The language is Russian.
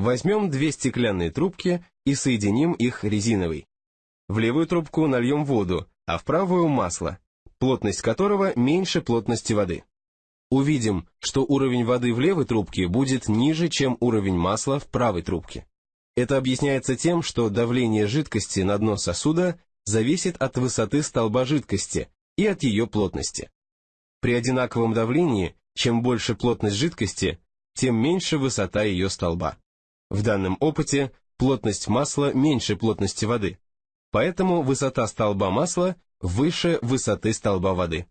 Возьмем две стеклянные трубки и соединим их резиновой. В левую трубку нальем воду, а в правую масло, плотность которого меньше плотности воды. Увидим, что уровень воды в левой трубке будет ниже, чем уровень масла в правой трубке. Это объясняется тем, что давление жидкости на дно сосуда зависит от высоты столба жидкости и от ее плотности. При одинаковом давлении, чем больше плотность жидкости, тем меньше высота ее столба. В данном опыте плотность масла меньше плотности воды, поэтому высота столба масла выше высоты столба воды.